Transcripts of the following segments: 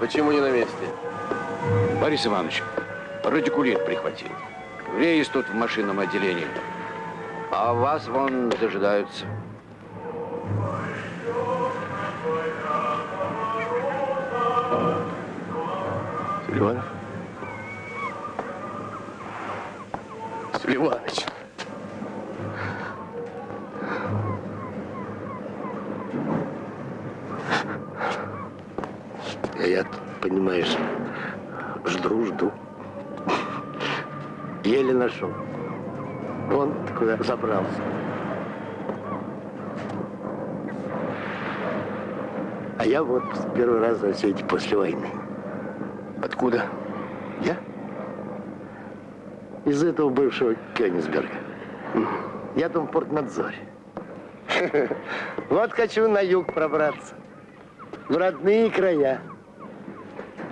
Почему не на месте? Борис Иванович, радикулит прихватил. Рейс тут в машинном отделении. А вас вон дожидаются. Селиванов? Селиваныч. Первый раз за все эти после войны. Откуда? Я? Из этого бывшего Кёнигсберга. Я там в портнадзоре. Вот хочу на юг пробраться. В родные края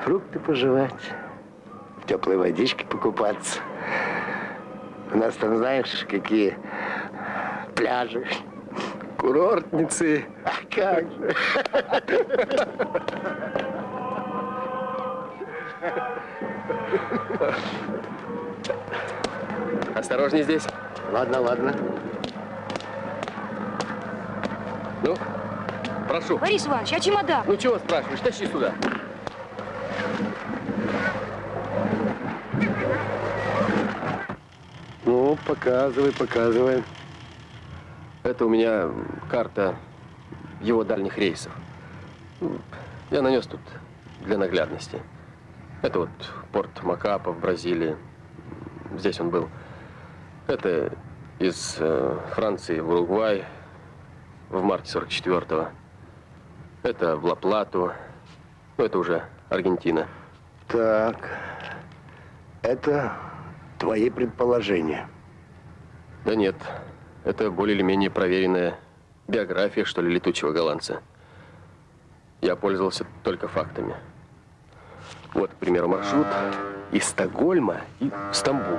фрукты пожевать, в теплой водичке покупаться. У нас там, знаешь, какие пляжи, курортницы. А как же? Осторожней здесь. Ладно, ладно. Ну, прошу. Борис Иванович, а чемодан? Ну, чего спрашиваешь? Тащи сюда. Ну, показывай, показывай. Это у меня карта его дальних рейсов. Я нанес тут для наглядности. Это вот порт Макапа в Бразилии. Здесь он был. Это из э, Франции в Уругвай в марте 44-го. Это в Ла-Плату. Ну, это уже Аргентина. Так, это твои предположения. Да нет, это более или менее проверенная биография, что ли, летучего голландца. Я пользовался только фактами. Вот, к примеру, маршрут из Стокгольма и в Стамбул.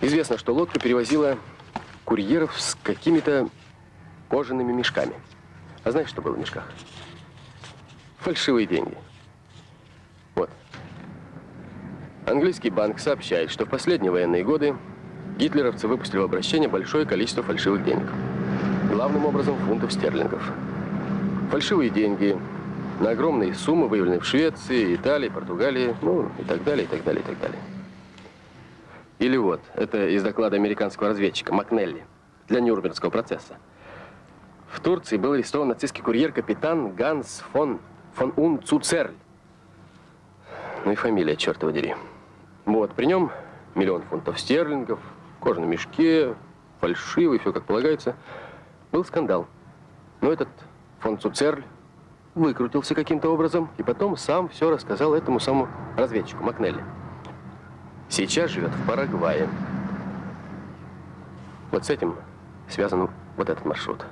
Известно, что лодка перевозила курьеров с какими-то кожаными мешками. А знаешь, что было в мешках? Фальшивые деньги. Вот. Английский банк сообщает, что в последние военные годы гитлеровцы выпустили в обращение большое количество фальшивых денег. Главным образом фунтов стерлингов. Фальшивые деньги на огромные суммы выявлены в Швеции, Италии, Португалии, ну и так далее, и так далее, и так далее. Или вот, это из доклада американского разведчика Макнелли для Нюрнбергского процесса. В Турции был арестован нацистский курьер капитан Ганс фон фон Ун Цуцерль. Ну и фамилия, черт его дери. Вот, при нем миллион фунтов стерлингов, кожа на мешке, фальшивый, все как полагается. Был скандал. Но этот фон Цуцерль выкрутился каким-то образом и потом сам все рассказал этому самому разведчику Макнелли. Сейчас живет в Парагвае. Вот с этим связан вот этот маршрут.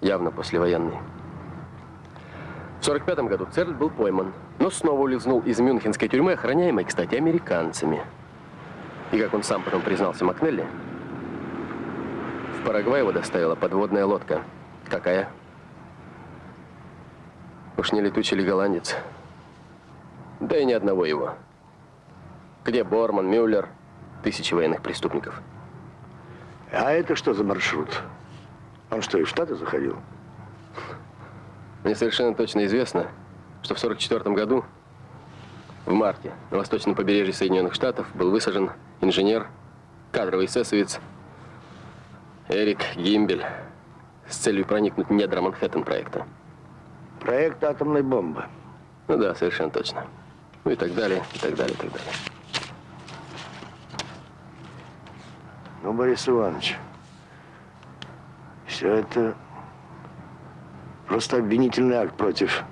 Явно послевоенный. В 45 году Церль был пойман, но снова улизнул из мюнхенской тюрьмы, охраняемой, кстати, американцами. И как он сам потом признался Макнелли, в Парагвай его доставила подводная лодка. Какая? Уж не летучий ли голландец? Да и ни одного его. Где Борман, Мюллер, тысячи военных преступников. А это что за маршрут? Он что, и в Штаты заходил? Мне совершенно точно известно, что в 1944 году, в марте, на восточном побережье Соединенных Штатов был высажен инженер, кадровый эсэсовец Эрик Гимбель с целью проникнуть в недра Манхэттен-проекта. Проект атомной бомбы. Ну да, совершенно точно. Ну и так далее, и так далее, и так далее. Ну, Борис Иванович, все это просто обвинительный акт против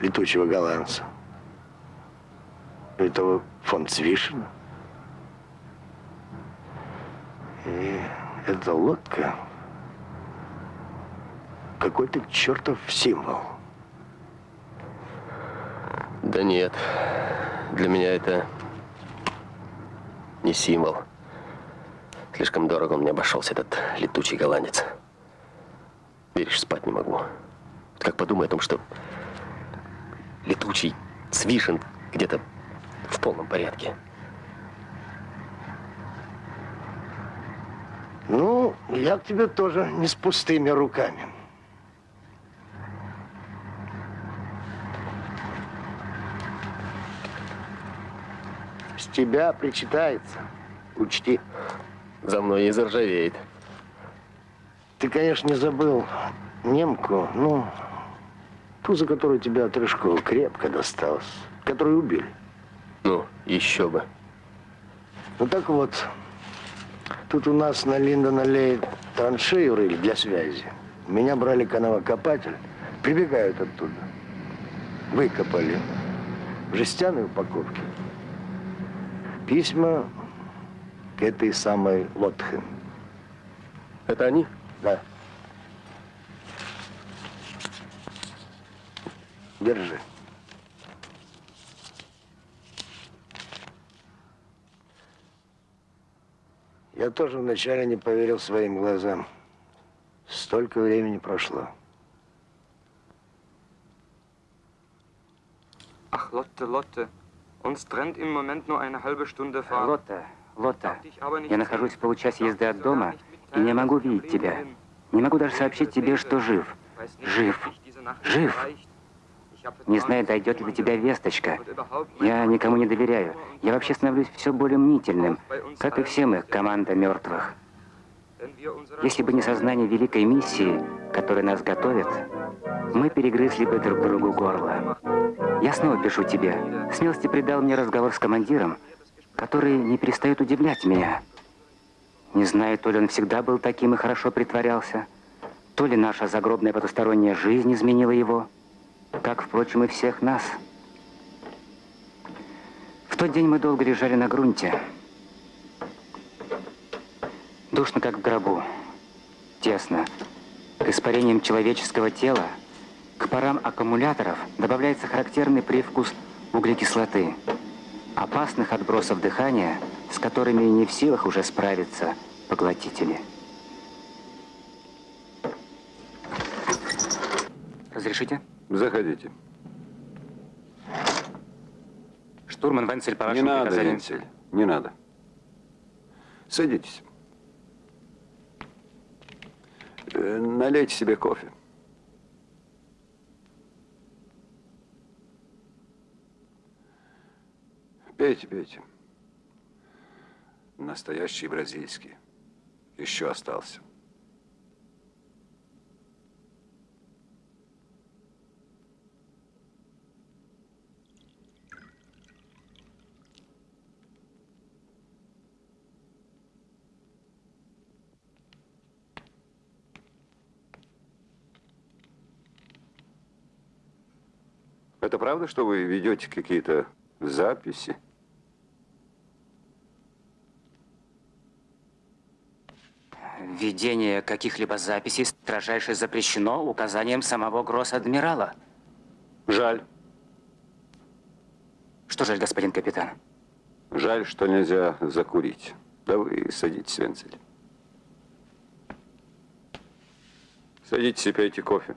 летучего голландца. Этого фон Цвишина. И эта лодка какой-то чертов символ. Да нет, для меня это не символ. Слишком дорого мне обошелся этот летучий голландец. Веришь, спать не могу. Как подумай о том, что летучий Свишин где-то в полном порядке. Ну, я к тебе тоже не с пустыми руками. С тебя причитается. Учти. За мной и заржавеет. Ты, конечно, не забыл немку, ну, ту, за которую тебя от Рыжкова крепко досталось, которую убили. Ну, еще бы. Ну так вот, тут у нас на Линдон-аллее траншею рыли для связи. Меня брали канавокопатель, прибегают оттуда. Выкопали в жестяной упаковке письма к этой самой Лотхен. Это они? Да. Держи. Я тоже вначале не поверил своим глазам. Столько времени прошло. Ach, Lotte, Lotte. Uns trennt im Moment nur eine halbe Stunde Fahrt. Лотта, Лотта, я нахожусь в получасе езды от дома и не могу видеть тебя. Не могу даже сообщить тебе, что жив. Жив. Жив. Не знаю, дойдет ли до тебя весточка. Я никому не доверяю. Я вообще становлюсь все более мнительным, как и все мы, команда мертвых. Если бы не сознание великой миссии, которая нас готовит, мы перегрызли бы друг другу горло. Я снова пишу тебе. Смелости придал мне разговор с командиром, который не перестает удивлять меня. Не знаю, то ли он всегда был таким и хорошо притворялся, то ли наша загробная потусторонняя жизнь изменила его, как, впрочем, и всех нас. В тот день мы долго лежали на грунте. Душно, как в гробу. Тесно. К испарениям человеческого тела, к парам аккумуляторов добавляется характерный привкус углекислоты, опасных отбросов дыхания, с которыми не в силах уже справиться поглотители. Разрешите? Заходите. Штурман Венцель, по Не вашему надо, приказанию. Венцель, не надо. Садитесь. Э, Налейте себе кофе. Пейте, пейте. Настоящий бразильский. Еще остался. Это правда, что вы ведете какие-то записи? Введение каких-либо записей строжайше запрещено указанием самого гросс-адмирала. Жаль. Что жаль, господин капитан? Жаль, что нельзя закурить. Да вы садитесь, Венцель. Садитесь и пейте кофе.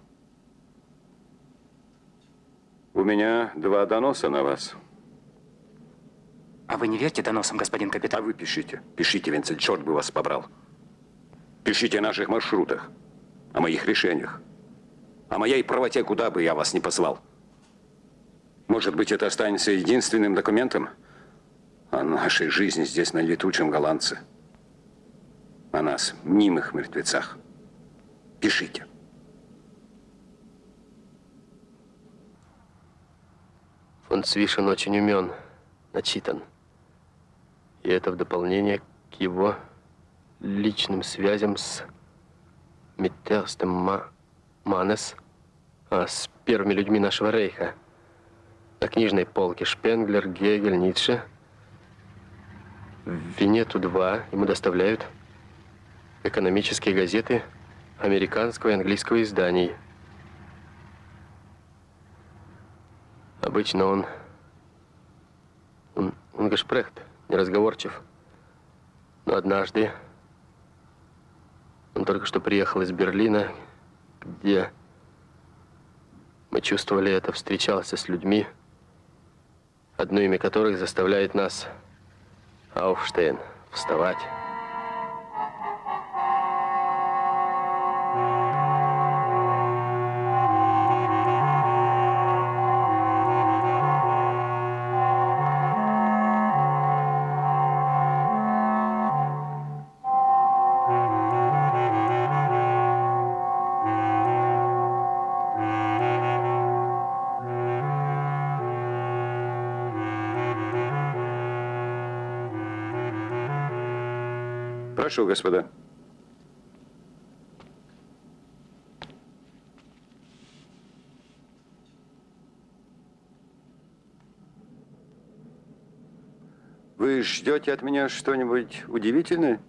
У меня два доноса на вас. А вы не верьте доносам, господин А капитан? вы пишите. Пишите, Венцель, черт бы вас побрал. Пишите о наших маршрутах, о моих решениях, о моей правоте, куда бы я вас ни послал. Может быть, это останется единственным документом о нашей жизни здесь, на летучем голландце. О нас, мнимых мертвецах. Пишите. Фон Цвишин очень умен, начитан. И это в дополнение к его личным связям с Миттерстем Ма Манес, а с первыми людьми нашего рейха. На книжной полке Шпенглер, Гегель, Ницше. В Венету-2 ему доставляют экономические газеты американского и английского изданий. Обычно он... Он, он гашпрехт, неразговорчив. Но однажды он только что приехал из Берлина, где мы чувствовали это, встречался с людьми, одно имя которых заставляет нас, Ауфштейн, вставать. Прошу, господа. Вы ждете от меня что-нибудь удивительное?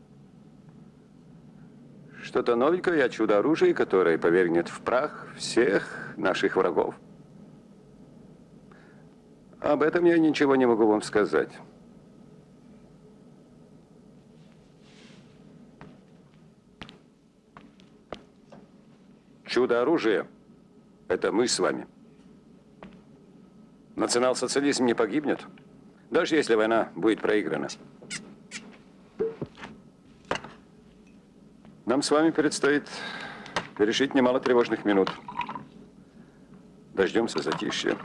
Что-то новенькое о чудо-оружии, которое повергнет в прах всех наших врагов? Об этом я ничего не могу вам сказать. Чудо-оружие – это мы с вами. Национал-социализм не погибнет, даже если война будет проиграна. Нам с вами предстоит пережить немало тревожных минут. Дождемся затишья.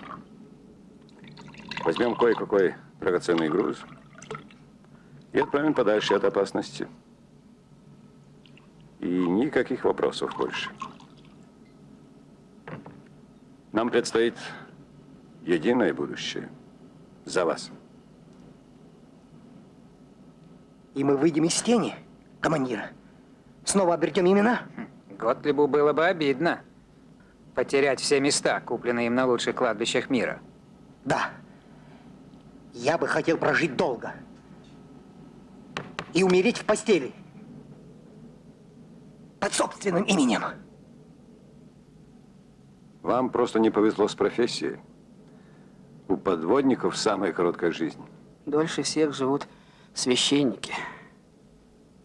Возьмем кое-какой драгоценный груз и отправим подальше от опасности. И никаких вопросов больше. Нам предстоит единое будущее за вас. И мы выйдем из тени, командир. Снова обретем имена? Готлибу было бы обидно потерять все места, купленные им на лучших кладбищах мира. Да. Я бы хотел прожить долго. И умереть в постели. Под собственным именем. Вам просто не повезло с профессией. У подводников самая короткая жизнь. Дольше всех живут священники.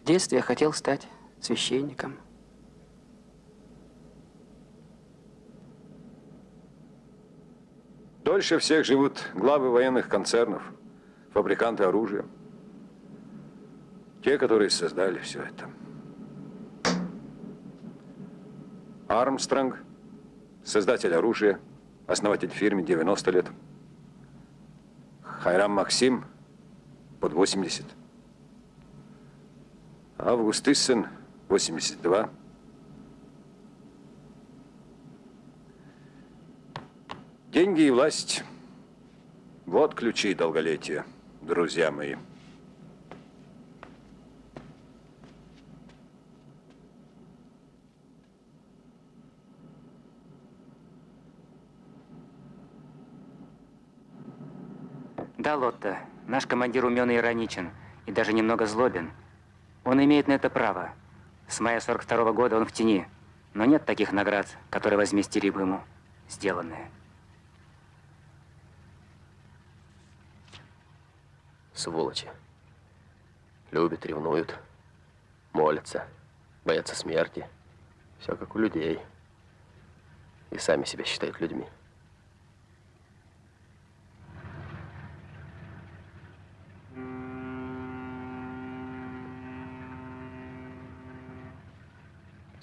В детстве я хотел стать священником. Дольше всех живут главы военных концернов, фабриканты оружия. Те, которые создали все это. Армстронг, создатель оружия, основатель фирмы 90 лет. Хайрам Максим, под 80. Август Иссен, 82. Деньги и власть. Вот ключи долголетия, друзья мои. Да, Лотта, наш командир умен и ироничен, и даже немного злобен. Он имеет на это право. С мая 42 -го года он в тени, но нет таких наград, которые возместили бы ему сделанное. Сволочи. Любят, ревнуют, молятся, боятся смерти. Все как у людей. И сами себя считают людьми.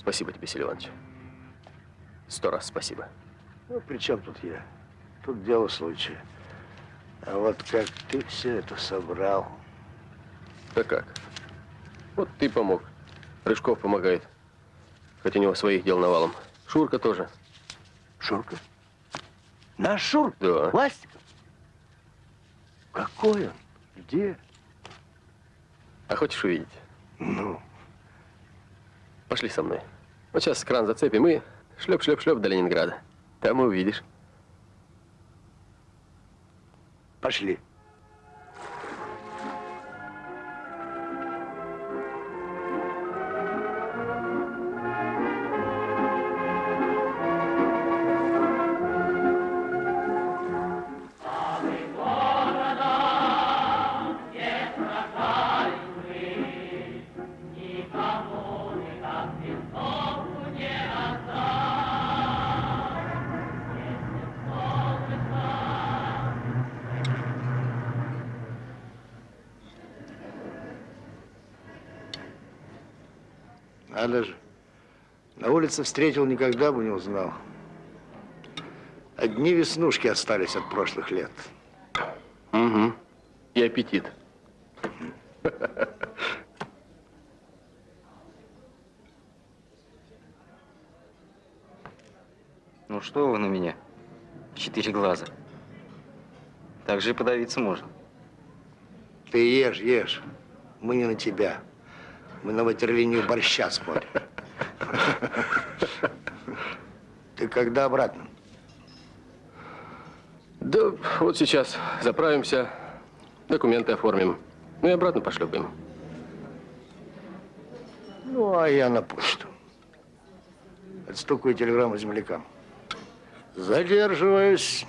Спасибо тебе, Сергей Иванович. Сто раз спасибо. Ну, при чем тут я? Тут дело случая. А вот как ты все это собрал? Да как? Вот ты помог. Рыжков помогает. Хотя у него своих дел навалом. Шурка тоже. Шурка? Наш Шурка? Да. Пластиков? Какой он? Где? А хочешь увидеть? Ну? Пошли со мной. Вот сейчас кран зацепим и шлеп-шлеп-шлеп до Ленинграда. Там и увидишь. Пошли. Надо же. На улице встретил, никогда бы не узнал. Одни веснушки остались от прошлых лет. Угу. И аппетит. Ну что вы на меня? Четыре глаза. Так же и подавиться можно. Ты ешь, ешь. Мы не на тебя. Мы на ватерлинию борща смотрим. Ты когда обратно? Да вот сейчас заправимся, документы оформим. Ну и обратно пошлепаем. Ну, а я на почту. Отстукаю телеграмму землякам. Задерживаюсь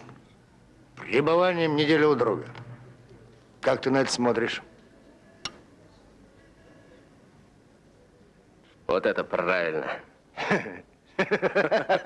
пребыванием недели у друга. Как ты на это смотришь? Вот это правильно.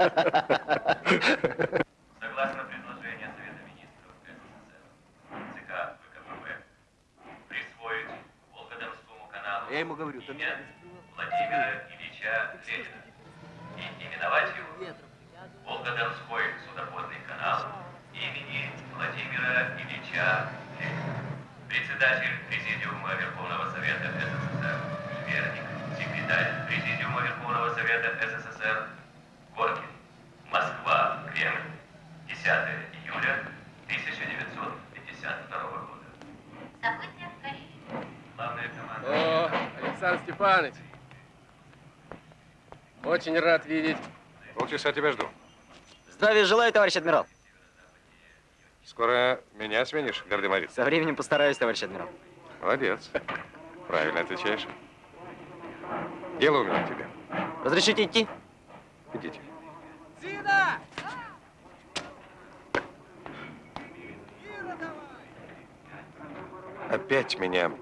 Очень рад видеть. Полчаса тебя жду. Здравия желаю, товарищ адмирал. Скоро меня сменишь, гардемарит? Со временем постараюсь, товарищ адмирал. Молодец. Правильно отвечаешь. Дело у меня к тебе. Разрешите идти? Идите. Зина! Опять меня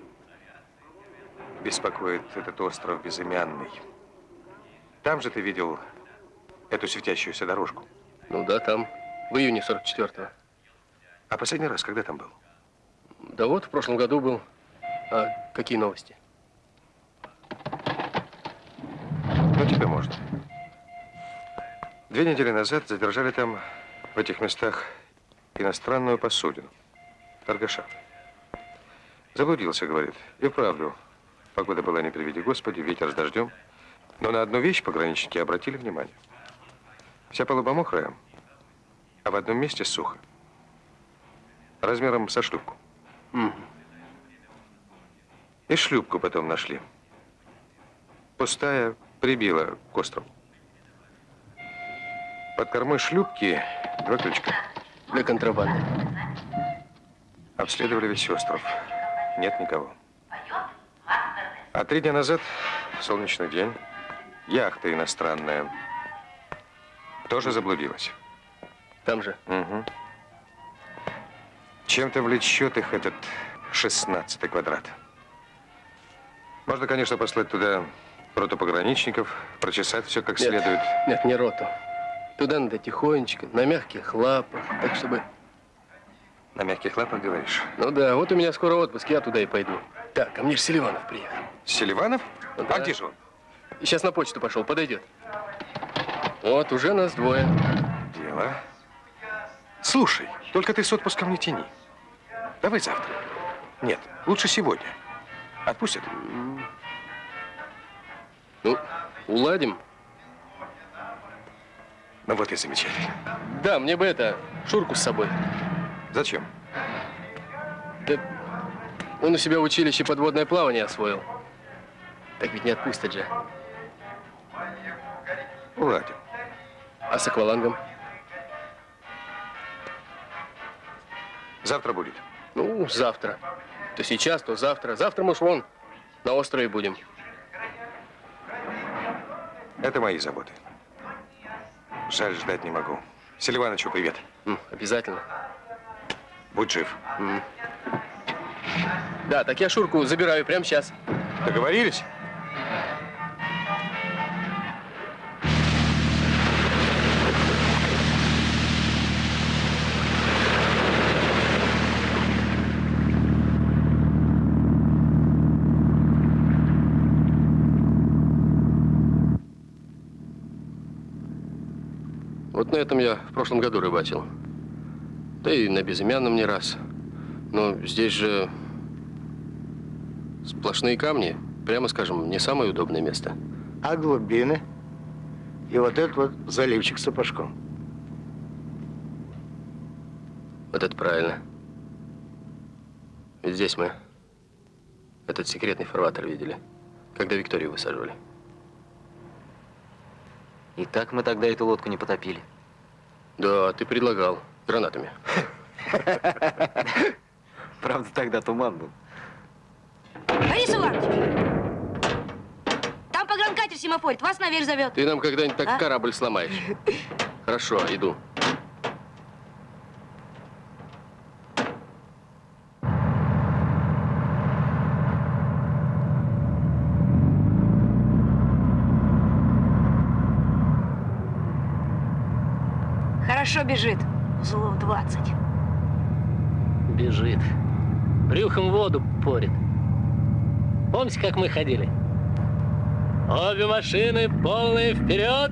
беспокоит этот остров безымянный. Там же ты видел эту светящуюся дорожку. Ну да, там, в июне 44-го. А последний раз когда там был? Да вот, в прошлом году был. А какие новости? Ну, тебе можно. Две недели назад задержали там, в этих местах, иностранную посудину. Торгаша. Заблудился, говорит. И вправду. Погода была, не приведи Господи, ветер с дождем. Но на одну вещь пограничники обратили внимание. Вся палуба мокрая, а в одном месте сухо. Размером со шлюпку. М. И шлюпку потом нашли. Пустая, прибила к острову. Под кормой шлюпки два крючка. Для контрабанды. Обследовали весь остров. Нет никого. А три дня назад, солнечный день, яхта иностранная тоже заблудилась. Там же? Угу. Чем-то влечет их этот шестнадцатый квадрат. Можно, конечно, послать туда роту пограничников, прочесать все как нет, следует. Нет, не роту. Туда надо тихонечко, на мягких лапах, так чтобы... На мягких лапах, говоришь? Ну да, вот у меня скоро отпуск, я туда и пойду. Так, ко мне же Селиванов приехал. Селиванов? Ну, да. А где же он? Сейчас на почту пошел, подойдет. Вот, уже нас двое. Дело. Слушай, только ты с отпуском не тяни. Давай завтра. Нет, лучше сегодня. Отпустят? Ну, уладим. Ну вот и замечательно. Да, мне бы это, Шурку с собой. Зачем? Да он у себя в училище подводное плавание освоил. Так ведь не отпустят же. Уладим. А с аквалангом? Завтра будет. Ну, завтра. То сейчас, то завтра. Завтра мы ж вон на острове будем. Это мои заботы. Жаль, ждать не могу. Селивановичу привет. М, обязательно. Будь жив. М. Да, так я Шурку забираю прямо сейчас. Договорились? На этом я в прошлом году рыбачил. Да и на безымянном не раз. Но здесь же сплошные камни. Прямо скажем, не самое удобное место. А глубины? И вот этот вот заливчик с сапожком. Вот это правильно. Ведь здесь мы этот секретный фарватер видели, когда Викторию высаживали. И так мы тогда эту лодку не потопили. Да, ты предлагал. Гранатами. Правда, тогда туман был. Борис Иванович! Там погранкатер семафорит, вас наверх зовет. Ты нам когда-нибудь так А? корабль сломаешь. Хорошо, иду. Хорошо бежит. Узлов 20. Бежит. Брюхом воду порит. Помните, как мы ходили? Обе машины полные вперед.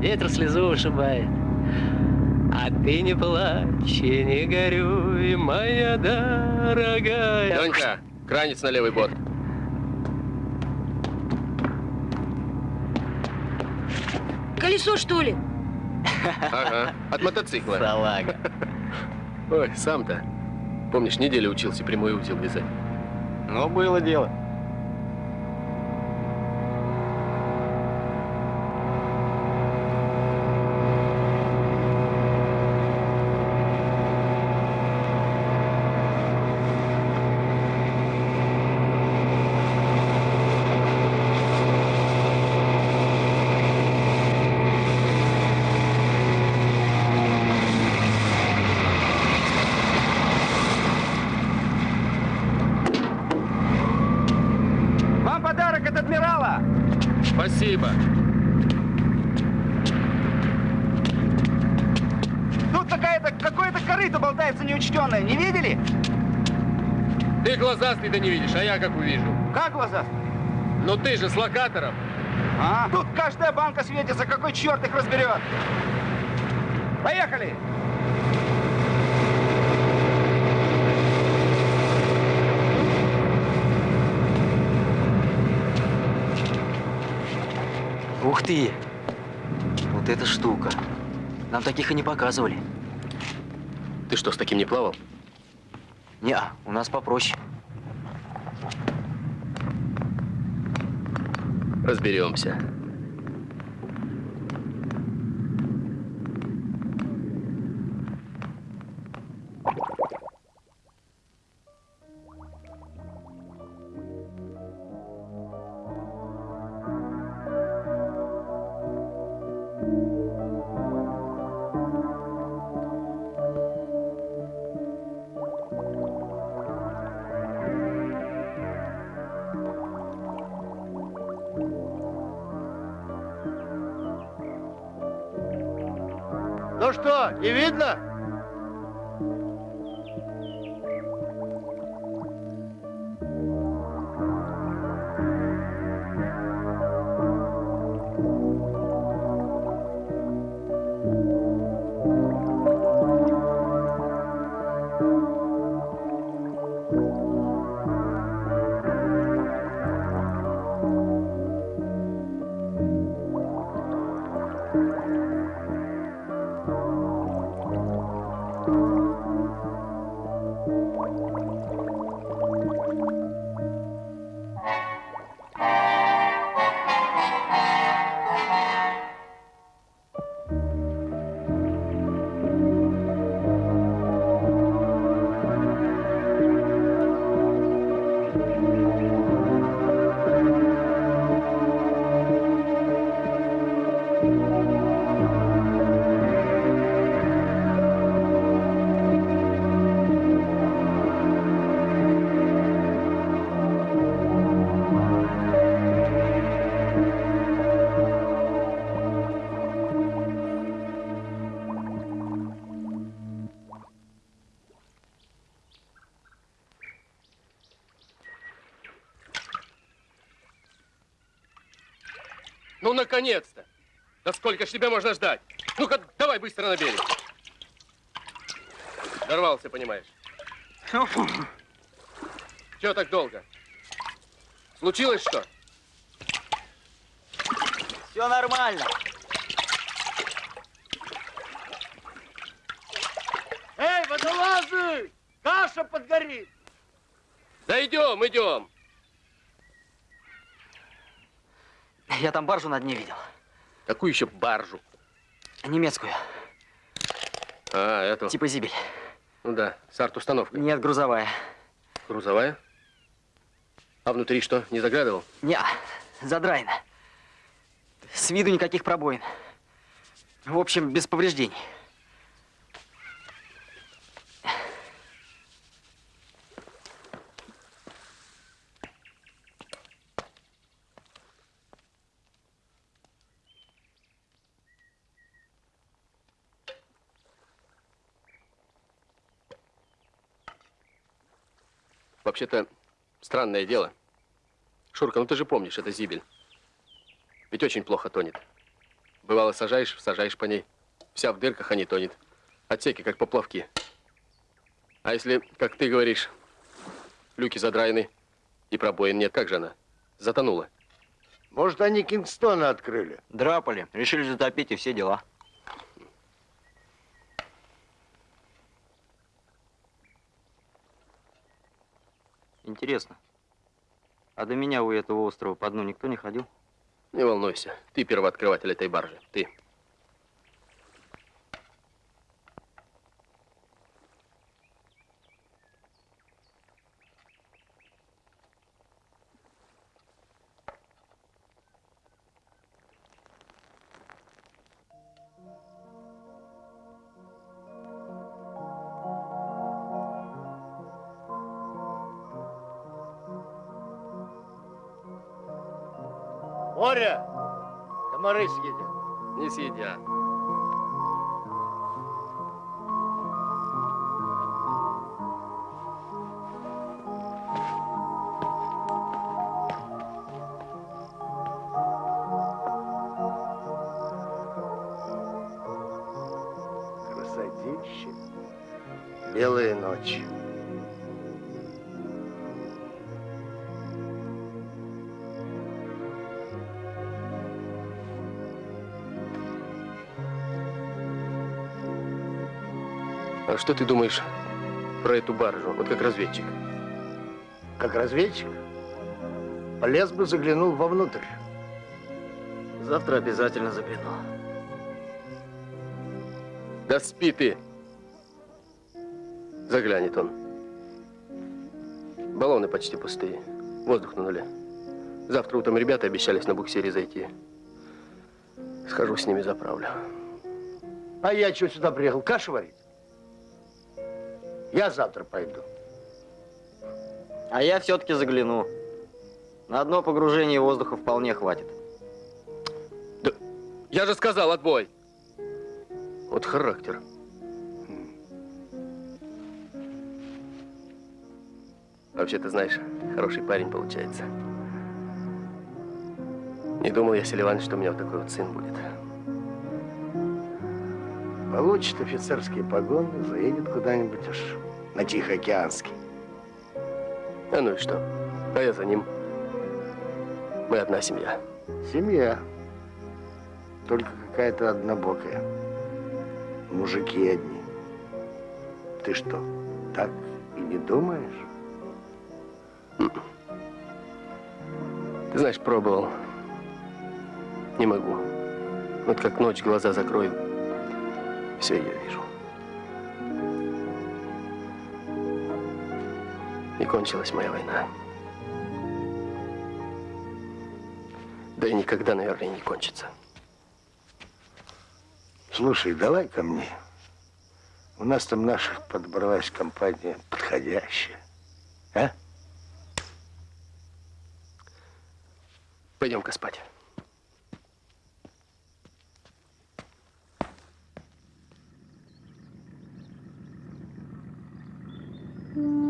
Ветер слезу вышибает. А ты не плачь и не горюй, моя дорогая. Ленька, кранец на левый борт. Колесо, что ли? Ага, от мотоцикла. Салага. Ой, сам-то. Помнишь, неделю учился прямой узел вязать? Ну, было дело. Вам подарок от адмирала! Спасибо. Тут какая-то, какое-то корыто болтается неучтенное, не видели? Ты да не видишь, а я как увижу. Как глаза? Ну ты же с локатором. А, тут каждая банка светится, какой черт их разберет. Поехали! Ух ты! Вот эта штука. Нам таких и не показывали. Ты что, с таким не плавал? Не, у нас попроще. Разберемся. Ну что, не видно? Наконец-то! Да сколько ж тебя можно ждать? Ну-ка, давай быстро на берег. Дорвался, понимаешь. Чего так долго? Случилось что? Все нормально. Эй, водолазы! Каша подгорит! Да идем, идем. Я там баржу на дне видел. Какую еще баржу? Немецкую. А, эту. Типа зибель. Ну да, с арт-установкой. Нет, грузовая. Грузовая? А внутри что, не заглядывал? Не, задраена. С виду никаких пробоин. В общем, без повреждений. Вообще-то, странное дело. Шурка, ну ты же помнишь, это зибель. Ведь очень плохо тонет. Бывало, сажаешь, сажаешь по ней. Вся в дырках, а не тонет. Отсеки, как поплавки. А если, как ты говоришь, люки задраены и пробоин нет, как же она? Затонула. Может, они Кингстона открыли? Драпали, решили затопить и все дела. Интересно, а до меня у этого острова по дну никто не ходил? Не волнуйся, ты первооткрыватель этой баржи, ты. Белые ночи. А что ты думаешь про эту баржу, вот как разведчик? Как разведчик? Полез бы, заглянул вовнутрь. Завтра обязательно загляну. Да спи ты. Заглянет он. Баллоны почти пустые. Воздух на нуле. Завтра утром ребята обещались на буксире зайти. Схожу с ними заправлю. А я что сюда приехал? Кашу варить? Я завтра пойду. А я все-таки загляну. На одно погружение воздуха вполне хватит. Я же сказал, отбой. Вот характер. Вообще, ты знаешь, хороший парень получается. Не думал я, Селиван, что у меня вот такой вот сын будет. Получит офицерские погоны, заедет куда-нибудь аж на Тихоокеанский. А ну и что? А я за ним. Мы одна семья. Семья. Только какая-то однобокая. Мужики одни. Ты что, так и не думаешь? Ты знаешь, пробовал. Не могу. Вот как ночь глаза закрою, все ее вижу. И кончилась моя война. Да и никогда, наверное, не кончится. Слушай, давай ко мне. У нас там наших подобралась компания подходящая. А? Пойдем-ка спать. Шурка,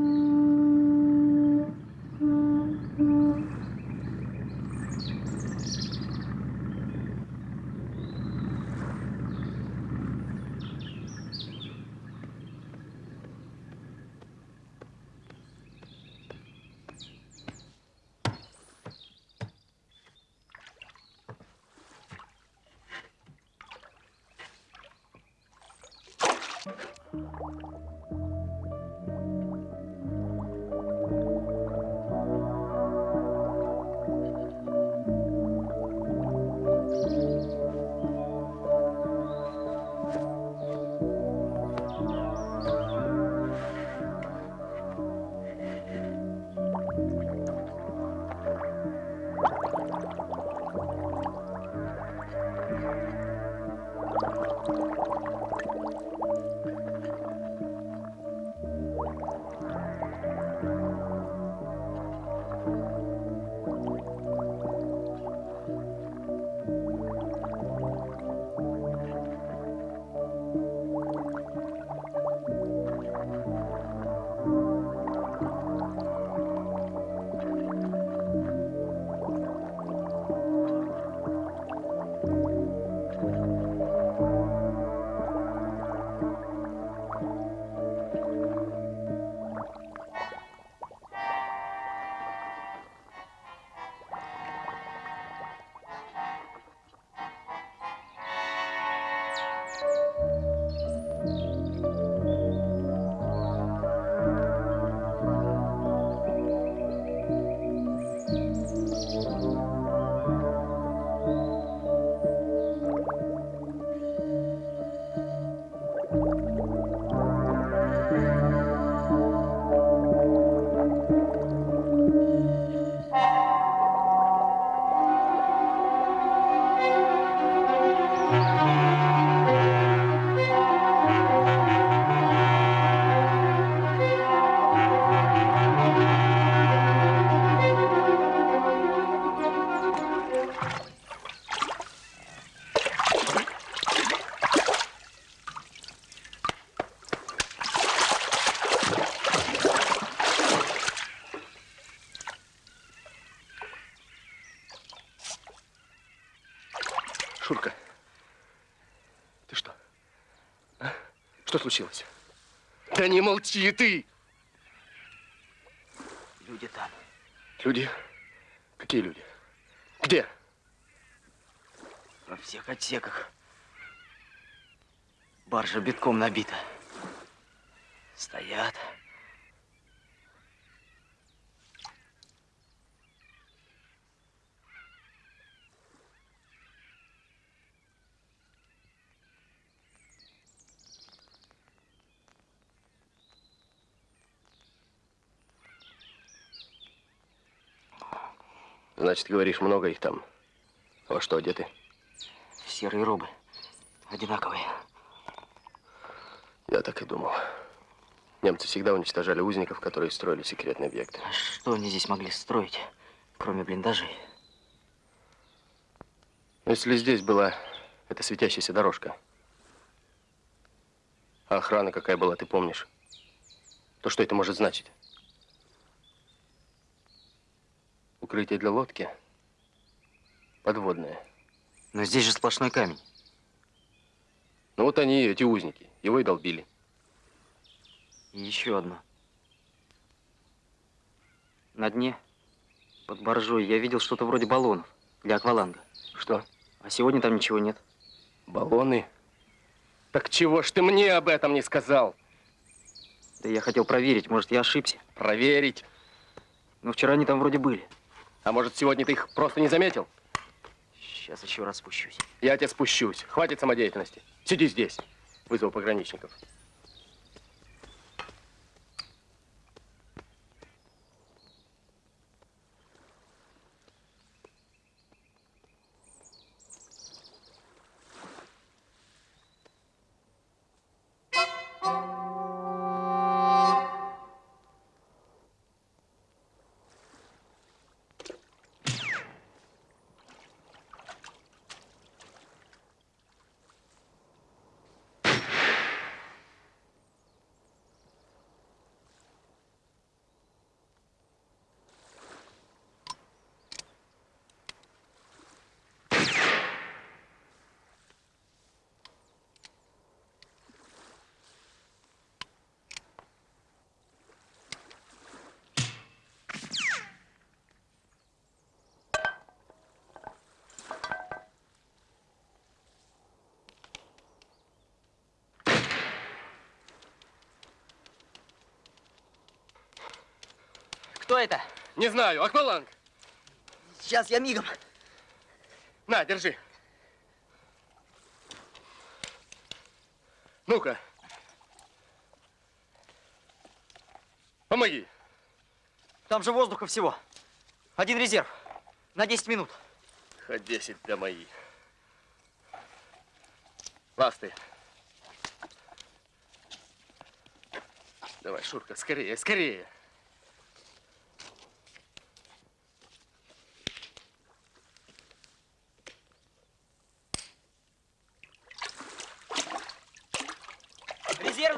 случилось? Да не молчи ты! Люди там. Люди? Какие люди? Где? Во всех отсеках. Баржа битком набита. Стоят. Значит, говоришь, много их там. Во что одеты? Серые робы. Одинаковые. Я так и думал. Немцы всегда уничтожали узников, которые строили секретные объекты. А что они здесь могли строить, кроме блиндажей? Если здесь была эта светящаяся дорожка, А охрана какая была, ты помнишь? То что это может значить? Укрытие для лодки подводное. Но здесь же сплошной камень. Ну вот они, эти узники, его и долбили. И еще одно. На дне, под боржой, я видел что-то вроде баллонов для акваланга. Что? А сегодня там ничего нет. Баллоны? Так чего ж ты мне об этом не сказал? Да я хотел проверить, может, я ошибся. Проверить? Но вчера они там вроде были. А может, сегодня ты их просто не заметил? Сейчас еще раз спущусь. Я тебя спущусь. Хватит самодеятельности. Сиди здесь. Вызову пограничников. Кто это? Не знаю. Акваланг. Сейчас я мигом. На, держи. Ну-ка. Помоги. Там же воздуха всего. Один резерв. На 10 минут. Хоть 10 для мои. Ласты. Давай, Шурка, скорее, скорее.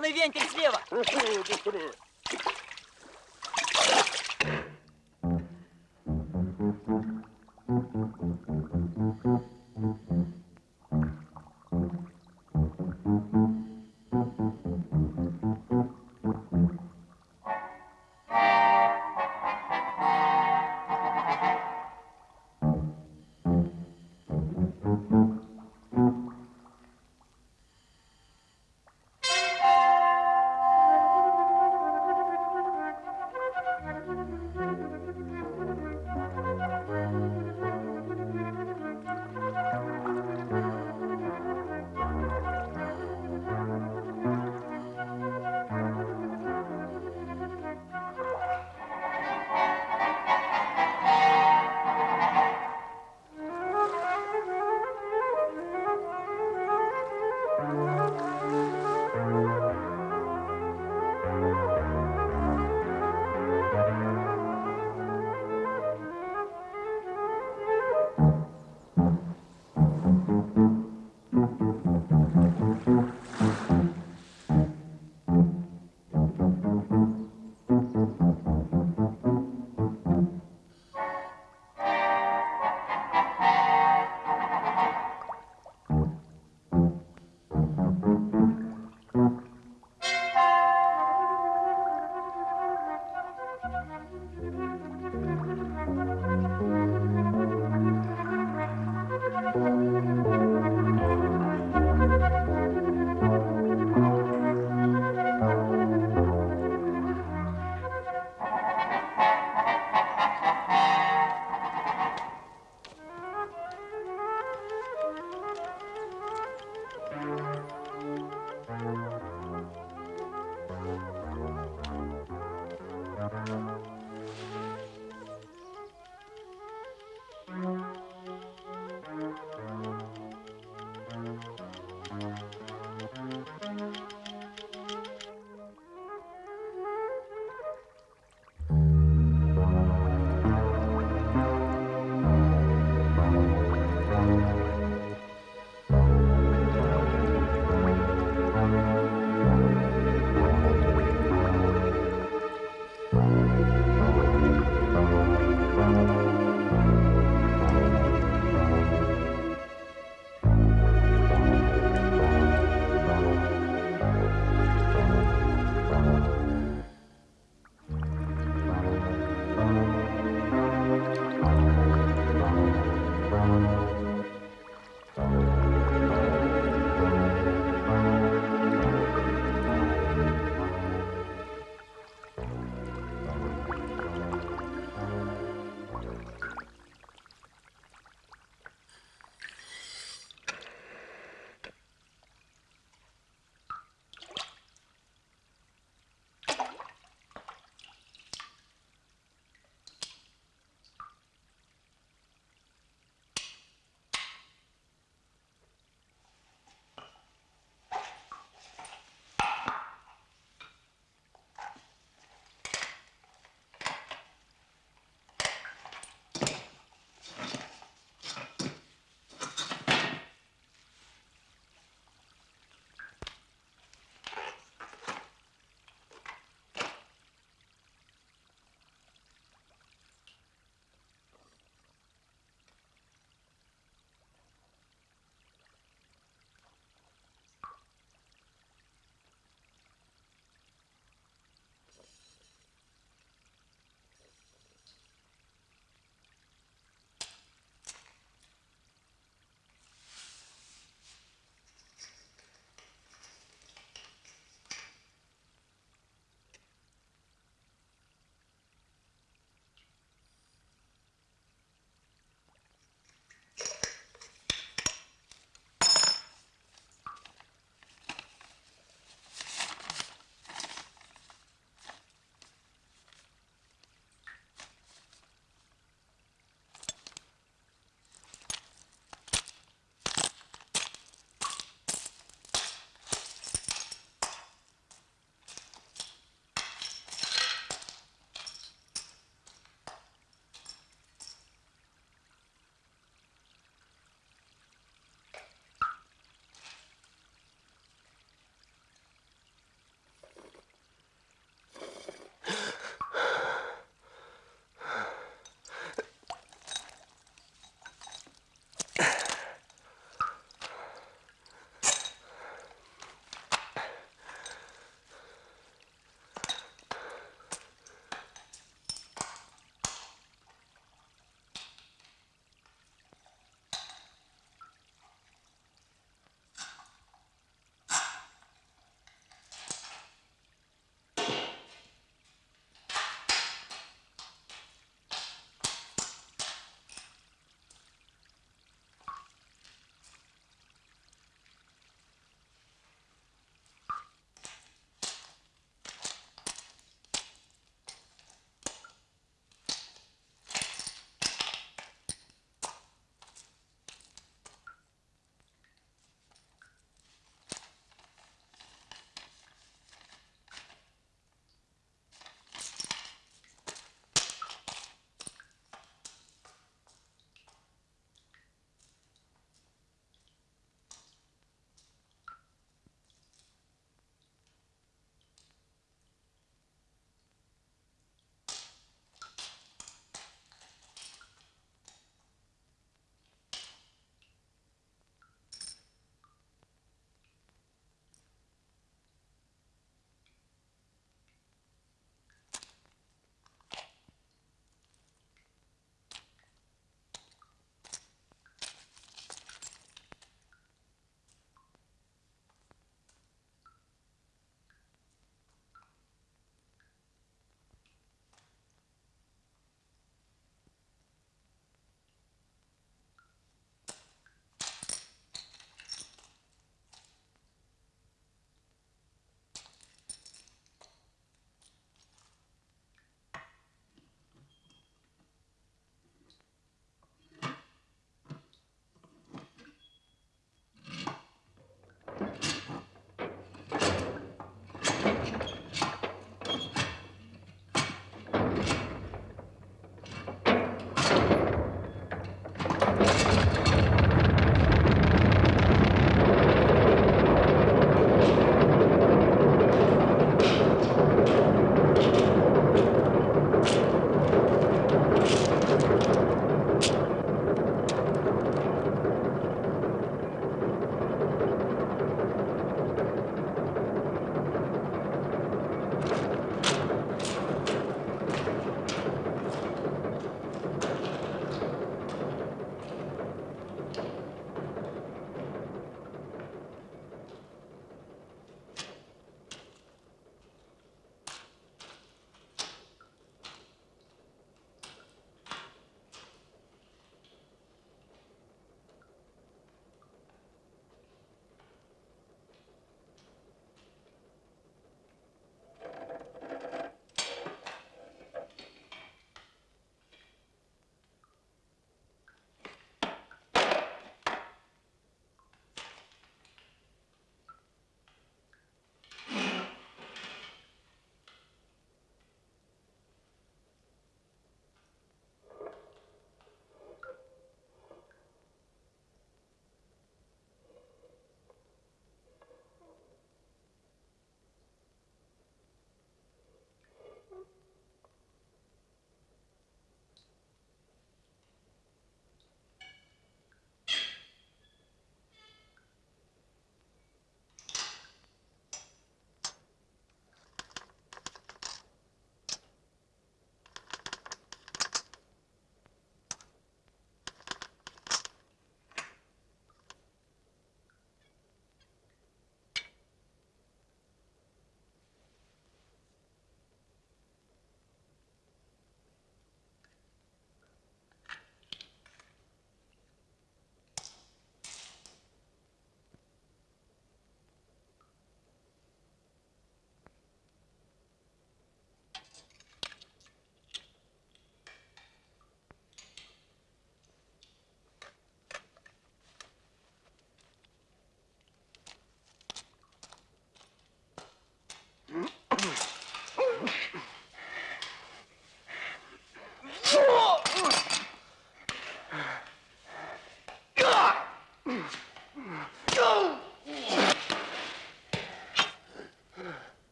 Резервный вентиль слева. Правильно.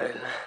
Ко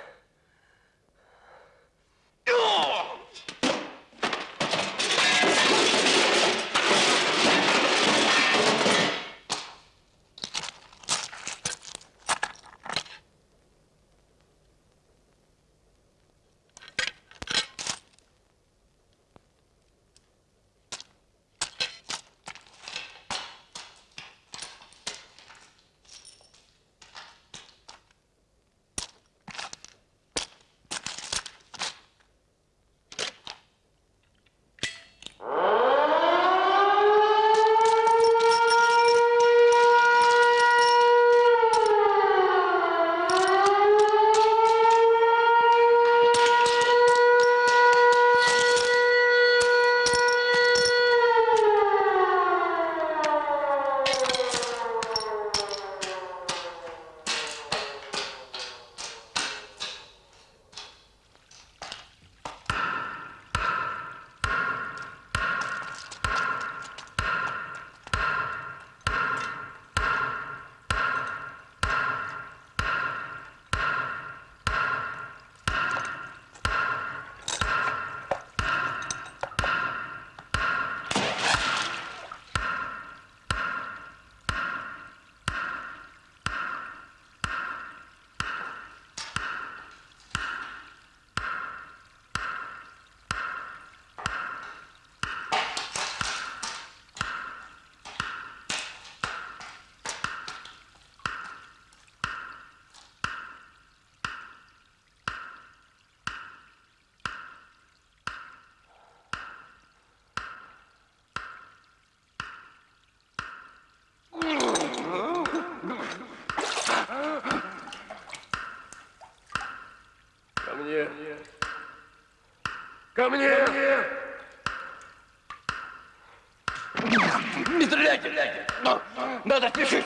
Ко мне. Не стреляйте! Но, надо спешить!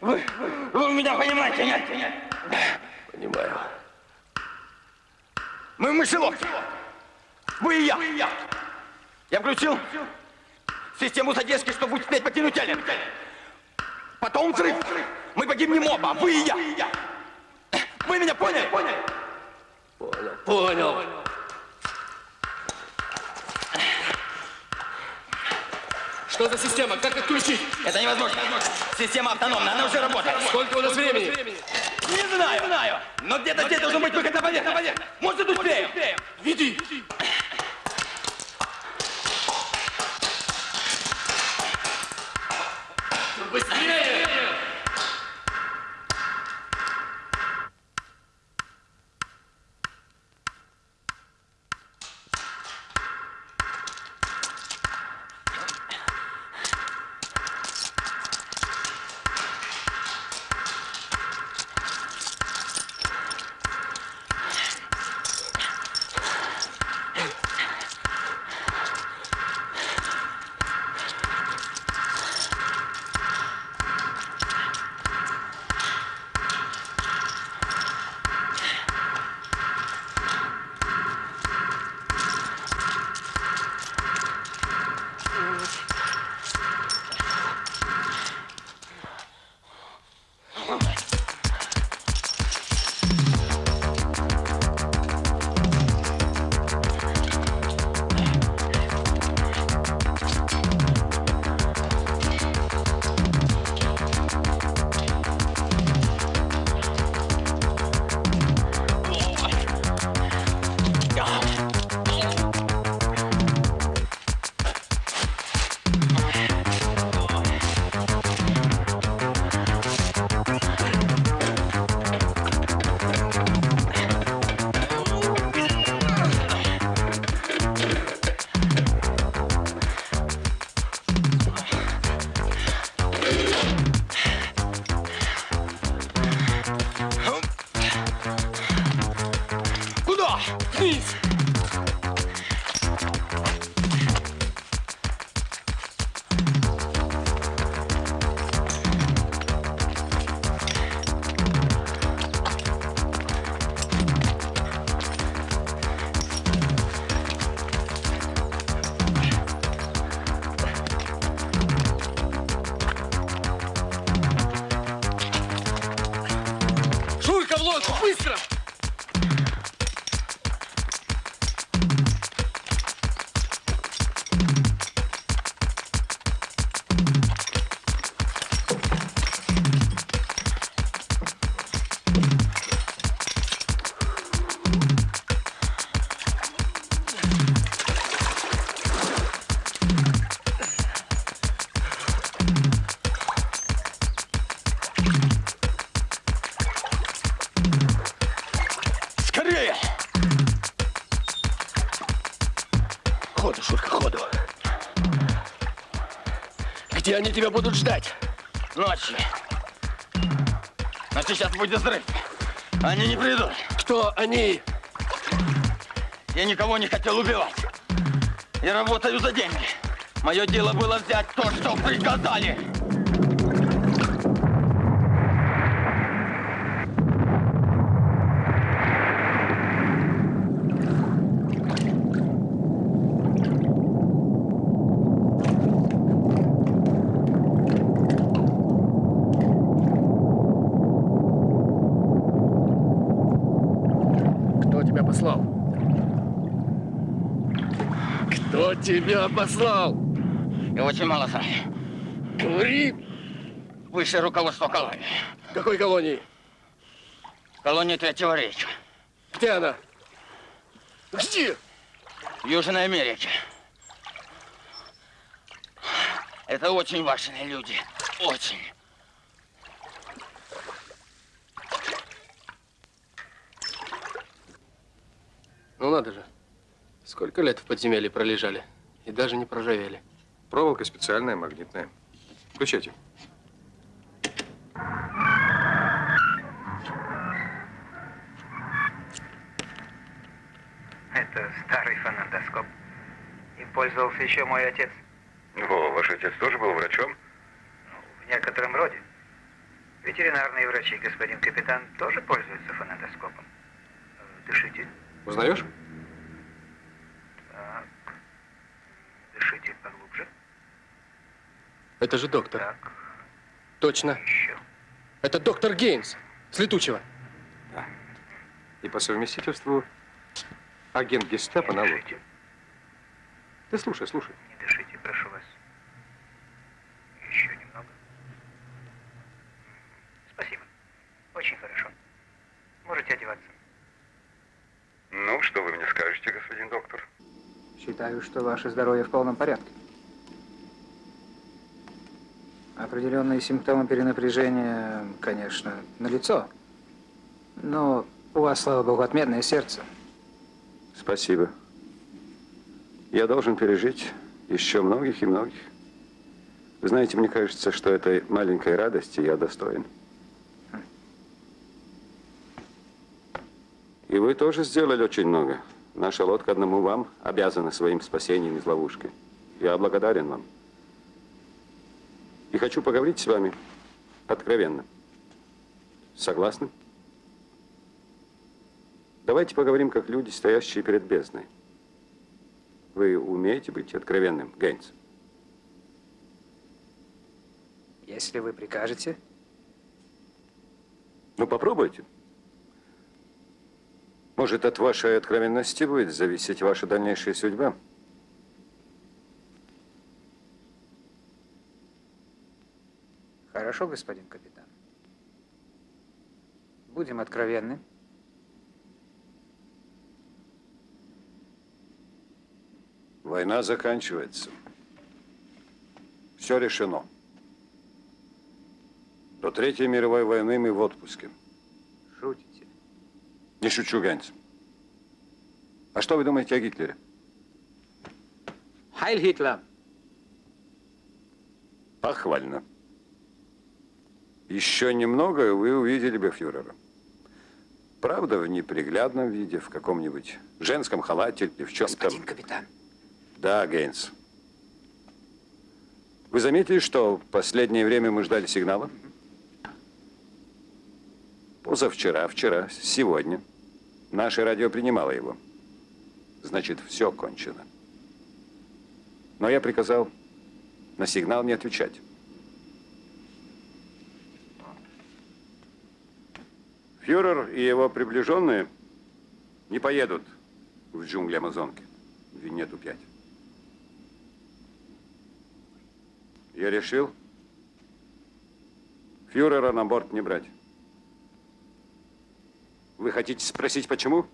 Вы, вы меня понимаете, нет? нет? Понимаю. Мы в мышеловке. Вы и я. Я включил систему задержки, чтобы успеть покинуть Эллен. Потом взрыв. Мы погибнем оба, вы и я. Вы меня поняли? Поняли. Понял, понял. Что за система? Как отключить? Это невозможно. Система автономна, она уже работает. Сколько у нас времени? Не знаю. Не знаю. Но где-то здесь должен быть выход на поверхность. Может, успеем. Веди. Они тебя будут ждать? Ночью. Значит, сейчас будет взрыв. Они не придут. Кто они? Я никого не хотел убивать. Я работаю за деньги. Мое дело было взять то, что приказали. Кто тебя послал? Кто тебя послал? Очень мало знаю. Говори. Высшее руководство колонии. Какой колонии? Колония Третьего Рейха. Где она? Где? В Южной Америке. Это очень важные люди. Очень. Ну надо же. Сколько лет в подземелье пролежали и даже не проржавели. Проволока специальная, магнитная. Включайте. Это старый фонендоскоп. Им пользовался еще мой отец. О, ваш отец тоже был врачом? В некотором роде. Ветеринарные врачи, господин капитан, тоже пользуются фонендоскопом. Э, Дышите. Узнаешь? Так. Дышите поглубже. Это же доктор. Точно. Это доктор Гейнс с летучего. И по совместительству агент гестапо на лодке. Ты слушай, слушай. Не дышите, прошу вас. Еще немного. Спасибо. Очень хорошо. Можете одеваться. Ну, что вы мне скажете, господин доктор? Считаю, что ваше здоровье в полном порядке. Определенные симптомы перенапряжения, конечно, налицо. Но у вас, слава богу, отменное сердце. Спасибо. Я должен пережить еще многих и многих. Вы знаете, мне кажется, что этой маленькой радости я достоин. И вы тоже сделали очень много. Наша лодка одному вам обязана своим спасением из ловушки. Я благодарен вам. И хочу поговорить с вами откровенно. Согласны? Давайте поговорим как люди, стоящие перед бездной. Вы умеете быть откровенным, Гейнс? Если вы прикажете. Ну, попробуйте. Может, от вашей откровенности будет зависеть ваша дальнейшая судьба. Хорошо, господин капитан. Будем откровенны. Война заканчивается. Все решено. До Третьей мировой войны мы в отпуске. Не шучу, Ганс. А что вы думаете о Гитлере? Хайль Гитлер! Похвально. Еще немного, и вы увидели бы фюрера. Правда, в неприглядном виде, в каком-нибудь женском халате или в чем-то... Господин капитан. Да, Гейнс. Вы заметили, что в последнее время мы ждали сигнала? Позавчера, вчера, сегодня. Наше радио принимало его. Значит, все кончено. Но я приказал на сигнал не отвечать. Фюрер и его приближенные не поедут в джунгли Амазонки, в Винету-5. Я решил фюрера на борт не брать. Вы хотите спросить, почему?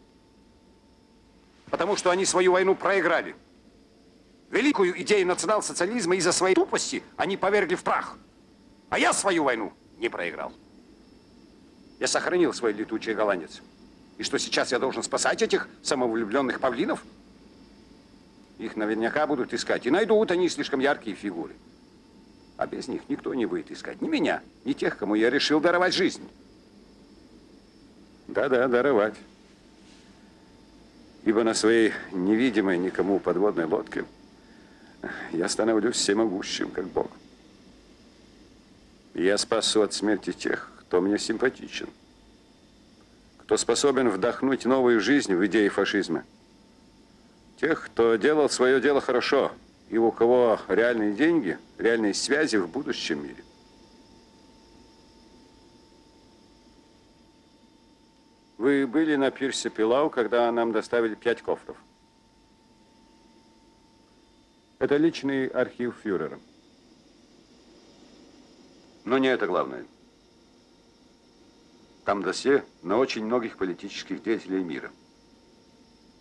Потому что они свою войну проиграли. Великую идею национал-социализма из-за своей тупости они повергли в прах. А я свою войну не проиграл. Я сохранил свой летучий голландец. И что сейчас я должен спасать этих самовлюбленных павлинов? Их наверняка будут искать. И найдут они слишком яркие фигуры. А без них никто не будет искать ни меня, ни тех, кому я решил даровать жизнь. Да-да, даровать. Ибо на своей невидимой никому подводной лодке я становлюсь всемогущим, как Бог. Я спасу от смерти тех, кто мне симпатичен, кто способен вдохнуть новую жизнь в идеи фашизма. Тех, кто делал свое дело хорошо, и у кого реальные деньги, реальные связи в будущем мире. Вы были на пирсе Пилау, когда нам доставили пять кофров. Это личный архив фюрера. Но не это главное. Там досье на очень многих политических деятелей мира.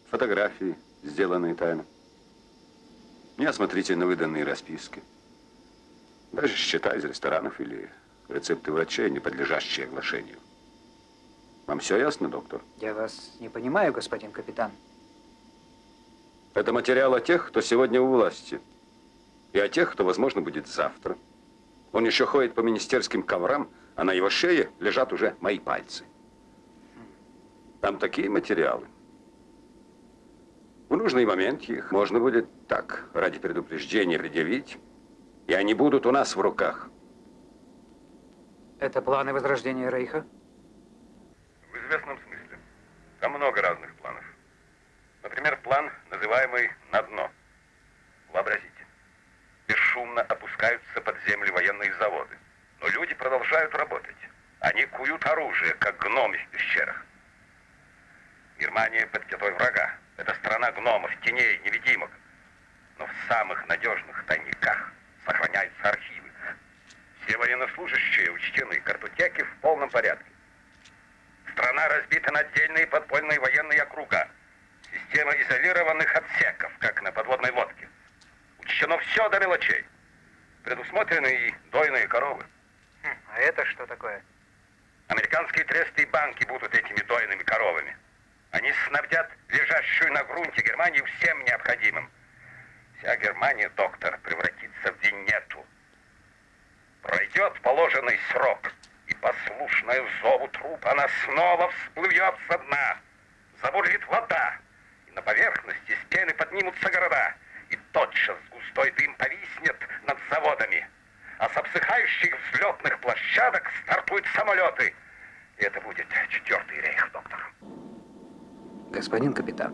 Фотографии, сделанные тайно. Неосмотрительно выданные расписки. Даже счета из ресторанов или рецепты врачей, не подлежащие оглашению. Вам все ясно, доктор? Я вас не понимаю, господин капитан. Это материал о тех, кто сегодня у власти. И о тех, кто, возможно, будет завтра. Он еще ходит по министерским коврам, а на его шее лежат уже мои пальцы. Там такие материалы. В нужный момент их можно будет так, ради предупреждения, предъявить, и они будут у нас в руках. Это планы возрождения Рейха? Известном смысле. Там много разных планов. Например, план, называемый «на дно». Вообразите. Бесшумно опускаются под землю военные заводы. Но люди продолжают работать. Они куют оружие, как гномы в пещерах. Германия под пятой врага. Это страна гномов, теней, невидимок. Но в самых надежных тайниках сохраняются архивы. Все военнослужащие учтены, картотеки в полном порядке. Страна разбита на отдельные подпольные военные округа. Система изолированных отсеков, как на подводной лодке. Учтено все до мелочей. Предусмотрены и дойные коровы. Хм, а это что такое? Американские тресты и банки будут этими дойными коровами. Они снабдят лежащую на грунте Германию всем необходимым. Вся Германия, доктор, превратится в Венету. Пройдет положенный срок, и послушная зову труп она снова всплывет со дна. Забурлит вода, и на поверхности с пены поднимутся города, и тотчас густой дым повиснет над заводами. А с обсыхающих взлетных площадок стартуют самолеты. И это будет четвертый рейх, доктор. Господин капитан,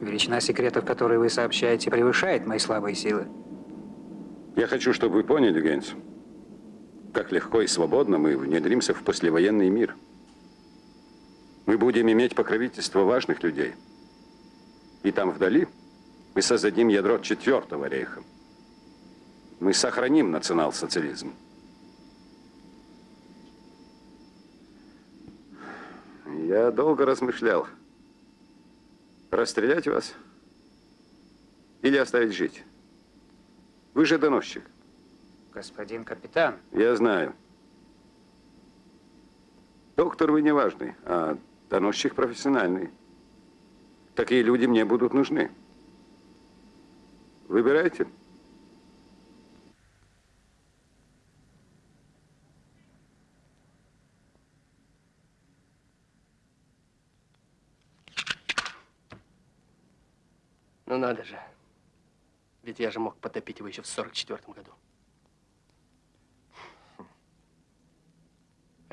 величина секретов, которые вы сообщаете, превышает мои слабые силы. Я хочу, чтобы вы поняли, Гейнс, как легко и свободно мы внедримся в послевоенный мир. Мы будем иметь покровительство важных людей. И там вдали мы создадим ядро четвертого рейха. Мы сохраним национал-социализм. Я долго размышлял. Расстрелять вас или оставить жить? Вы же доносчик. Господин капитан. Я знаю. Доктор вы не важный, а доносчик профессиональный. Такие люди мне будут нужны. Выбирайте. Ну надо же. Ведь я же мог потопить его еще в 44 году.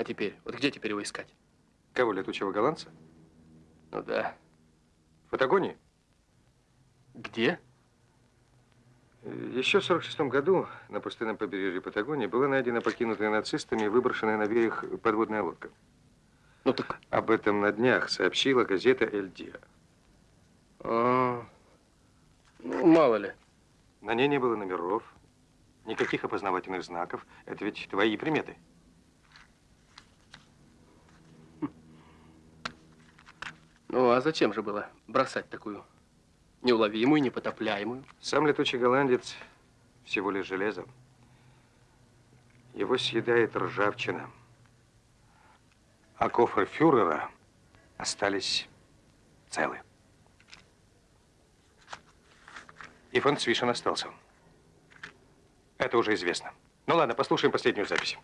А теперь, вот где теперь его искать? Кого, летучего голландца? Ну да. В Патагонии? Где? Еще в 46 году на пустынном побережье Патагонии была найдена покинутая нацистами и выброшенная на берег подводная лодка. Ну так... Об этом на днях сообщила газета «Эль Диа». А, ну, мало ли. На ней не было номеров, никаких опознавательных знаков. Это ведь твои приметы. Ну, а зачем же было бросать такую неуловимую, непотопляемую? Сам летучий голландец всего лишь железо. Его съедает ржавчина. А кофры фюрера остались целы. И фон Цвишен остался. Это уже известно. Ну ладно, послушаем последнюю запись.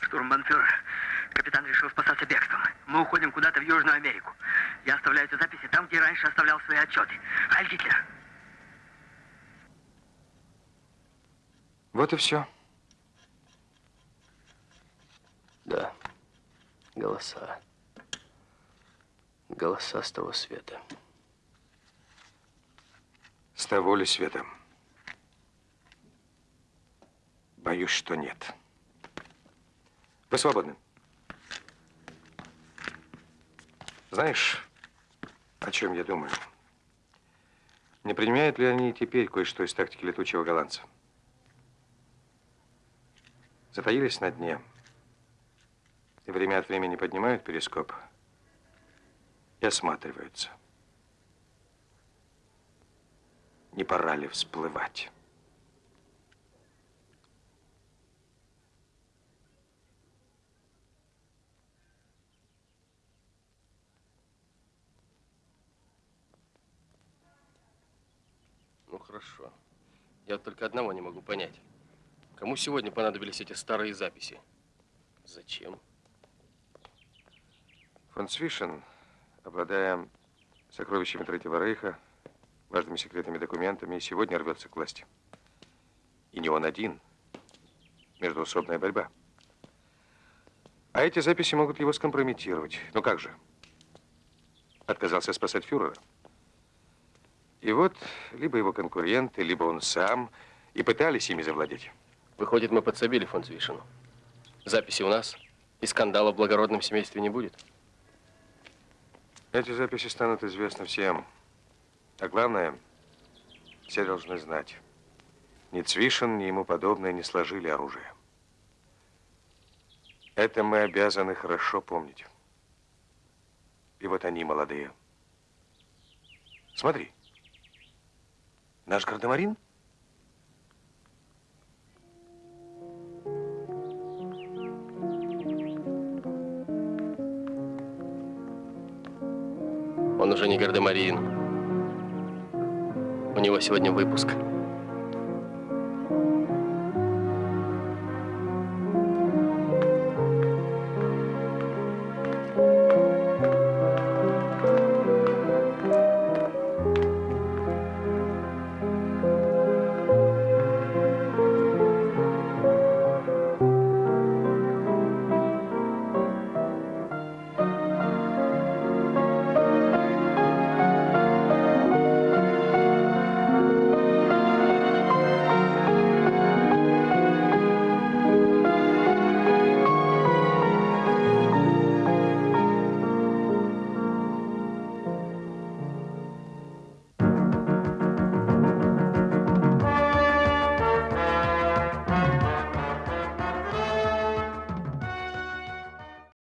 Штурмбанфюрер, капитан решил спасаться бегством. Мы уходим куда-то в Южную Америку. Я оставляю эти записи там, где раньше оставлял свои отчеты. Айль Гитлер. Вот и все. Да. Голоса. Голоса с того света. С того ли света? Боюсь, что нет. Вы свободны. Знаешь, о чем я думаю? Не принимают ли они теперь кое-что из тактики летучего голландца? Затаились на дне. И время от времени поднимают перископ и осматриваются. Не пора ли всплывать? Хорошо. Я вот только одного не могу понять. Кому сегодня понадобились эти старые записи? Зачем? Фон Цвишен, обладая сокровищами Третьего Рейха, важными секретными документами, сегодня рвется к власти. И не он один. Междуусобная борьба. А эти записи могут его скомпрометировать. Ну как же? Отказался спасать фюрера. И вот либо его конкуренты, либо он сам и пытались ими завладеть. Выходит, мы подсобили фон Цвишину. Записи у нас, и скандала в благородном семействе не будет. Эти записи станут известны всем. А главное, все должны знать. Ни Цвишин, ни ему подобное не сложили оружие. Это мы обязаны хорошо помнить. И вот они, молодые. Смотри. Наш гардемарин? Он уже не гардемарин. У него сегодня выпуск.